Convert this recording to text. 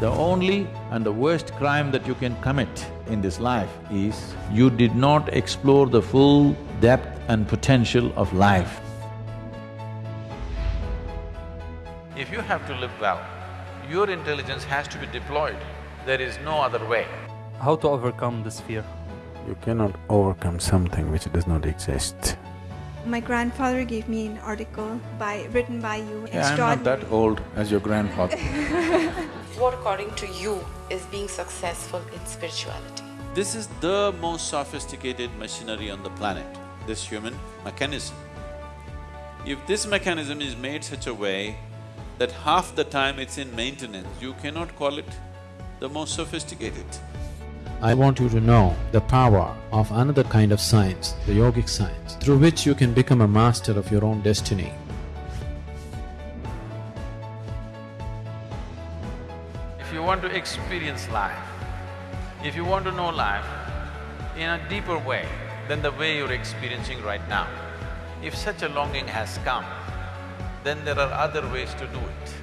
The only and the worst crime that you can commit in this life is you did not explore the full depth and potential of life. If you have to live well, your intelligence has to be deployed. There is no other way. How to overcome this fear? You cannot overcome something which does not exist. My grandfather gave me an article by written by you. Yeah, I'm not that old as your grandfather. What according to you is being successful in spirituality? This is the most sophisticated machinery on the planet, this human mechanism. If this mechanism is made such a way that half the time it's in maintenance, you cannot call it the most sophisticated. I want you to know the power of another kind of science, the yogic science, through which you can become a master of your own destiny. If you want to experience life, if you want to know life in a deeper way than the way you're experiencing right now, if such a longing has come, then there are other ways to do it.